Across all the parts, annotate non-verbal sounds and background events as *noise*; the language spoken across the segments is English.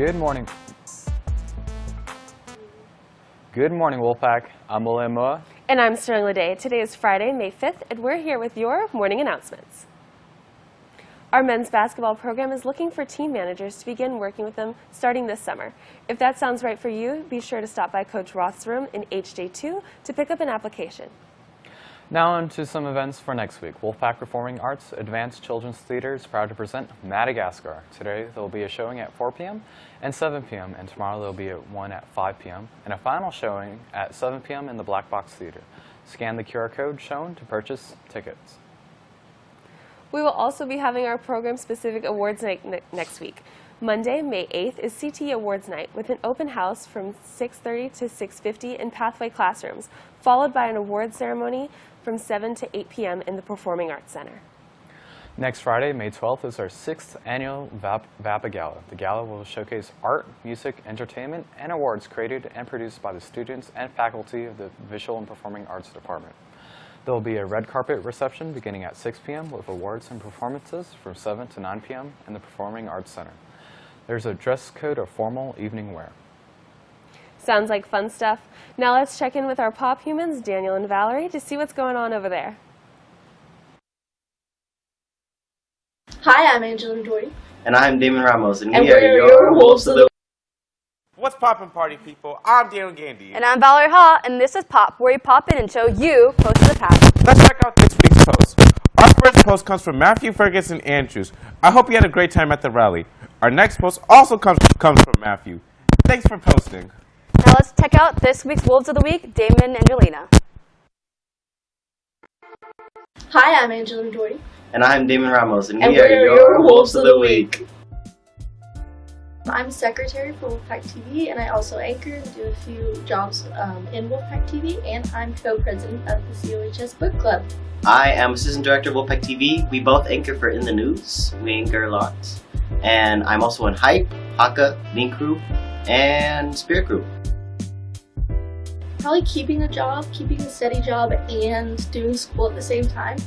Good morning. Good morning, Wolfpack. I'm William Moa. And I'm Sterling Lede. Today is Friday, May 5th, and we're here with your morning announcements. Our men's basketball program is looking for team managers to begin working with them starting this summer. If that sounds right for you, be sure to stop by Coach Roth's room in HJ2 to pick up an application. Now on to some events for next week. Wolfpack Performing Arts Advanced Children's Theater is proud to present Madagascar. Today there will be a showing at 4 p.m. and 7 p.m. and tomorrow there will be one at 5 p.m. and a final showing at 7 p.m. in the Black Box Theater. Scan the QR code shown to purchase tickets. We will also be having our program-specific awards night ne next week. Monday, May 8th is CTE Awards Night with an open house from 6.30 to 6.50 in Pathway classrooms, followed by an award ceremony from 7 to 8 p.m. in the Performing Arts Center. Next Friday, May 12th, is our sixth annual VAP VAPA Gala. The gala will showcase art, music, entertainment, and awards created and produced by the students and faculty of the Visual and Performing Arts Department. There will be a red carpet reception beginning at 6 p.m. with awards and performances from 7 to 9 p.m. in the Performing Arts Center. There's a dress code of formal evening wear. Sounds like fun stuff. Now let's check in with our pop humans, Daniel and Valerie, to see what's going on over there. Hi, I'm Angelina Dory. And I'm Damon Ramos, and, And we are we're your your Wolves of the What's poppin' party people? I'm Daniel Gandy. And I'm Valerie Ha, and this is Pop, where we pop in and show you close to the past. Let's check out this week's post. Our first post comes from Matthew Ferguson Andrews. I hope you had a great time at the rally. Our next post also comes, comes from Matthew. Thanks for posting. Now let's check out this week's Wolves of the Week, Damon and Angelina. Hi, I'm Angelina Dory. And I'm Damon Ramos, and, And we are we're your, your Wolves of the Week. I'm secretary for Wolfpack TV, and I also anchor and do a few jobs um, in Wolfpack TV, and I'm co-president of the COHS Book Club. I am assistant director of Wolfpack TV. We both anchor for In the News. We anchor a lot. And I'm also in Hype, Haka, Link Crew, and Spirit Crew. Probably keeping a job, keeping a steady job, and doing school at the same time.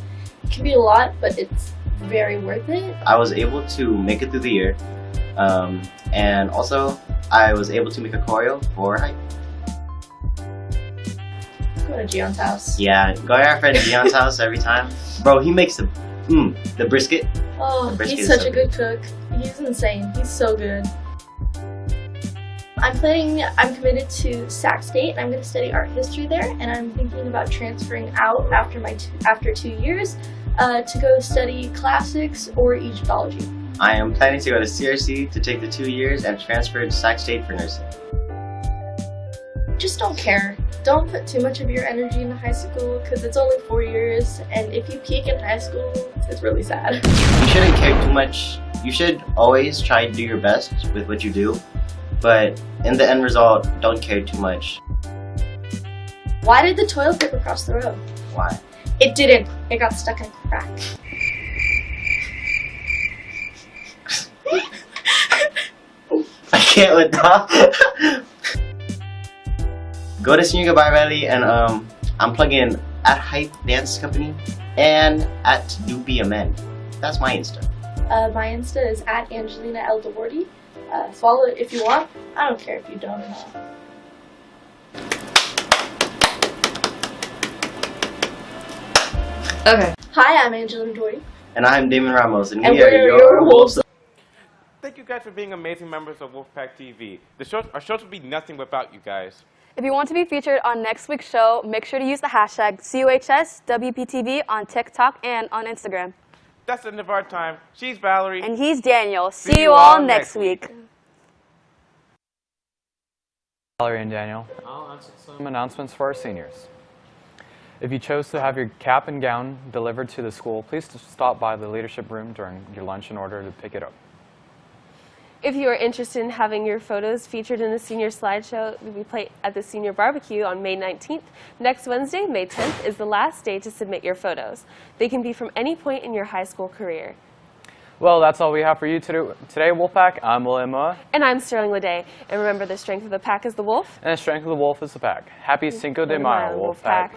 It can be a lot, but it's very worth it. I was able to make it through the year. Um, and also, I was able to make a choreo for Hype. Go to Gion's house. Yeah, go to our friend Dion's house every time. Bro, he makes the, mm, the brisket. Oh, The brisket he's such so a good cook. He's insane. He's so good. I'm planning, I'm committed to Sac State and I'm going to study art history there and I'm thinking about transferring out after my two, after two years uh, to go study classics or Egyptology. I am planning to go to CRC to take the two years and transfer to Sac State for nursing. Just don't care. Don't put too much of your energy into high school because it's only four years and if you peak in high school, it's really sad. You shouldn't care too much. You should always try to do your best with what you do, but in the end result, don't care too much. Why did the toilet paper cross the road? Why? It didn't. It got stuck in a crack. *laughs* I can't with that. *laughs* Go to Senior Goodbye Rally and um, I'm plugging at Hype Dance Company and at Do Be a Man. That's my Insta. Uh, my Insta is at Angelina L. Dewarty. Uh, follow it if you want. I don't care if you don't or. Okay. Hi, I'm Angelina Dory. And I'm Damon Ramos, and, And we are your, your Wolves. Of- Thank you guys for being amazing members of Wolfpack TV. The show, our shows would be nothing without you guys. If you want to be featured on next week's show, make sure to use the hashtag COHSWPTV on TikTok and on Instagram. That's the end of our time. She's Valerie. And he's Daniel. See, you all next week. Valerie and Daniel. I'll answer some announcements for our seniors. If you chose to have your cap and gown delivered to the school, please stop by the leadership room during your lunch in order to pick it up. If you are interested in having your photos featured in the senior slideshow we play at the senior barbecue on May 19th, next Wednesday, May 10th, is the last day to submit your photos. They can be from any point in your high school career. Well, that's all we have for you today, today Wolfpack. I'm William Moa, And I'm Sterling Lede. And remember, the strength of the pack is the wolf. and the strength of the wolf is the pack. Happy mm-hmm. Cinco de Mayo, Wolfpack.